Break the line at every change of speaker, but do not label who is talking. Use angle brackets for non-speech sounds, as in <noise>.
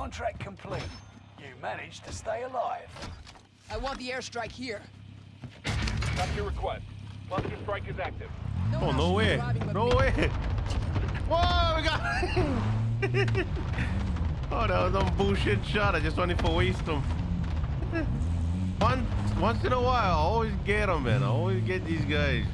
Contract complete. You managed to stay alive.
I want the airstrike here.
That's your request. Cluster strike is active.
Oh, no way. No way. <laughs> Whoa, we got... <laughs> oh, that was some bullshit shot. I just wanted to waste them. once, once in a while, I always get them, man. I always get these guys.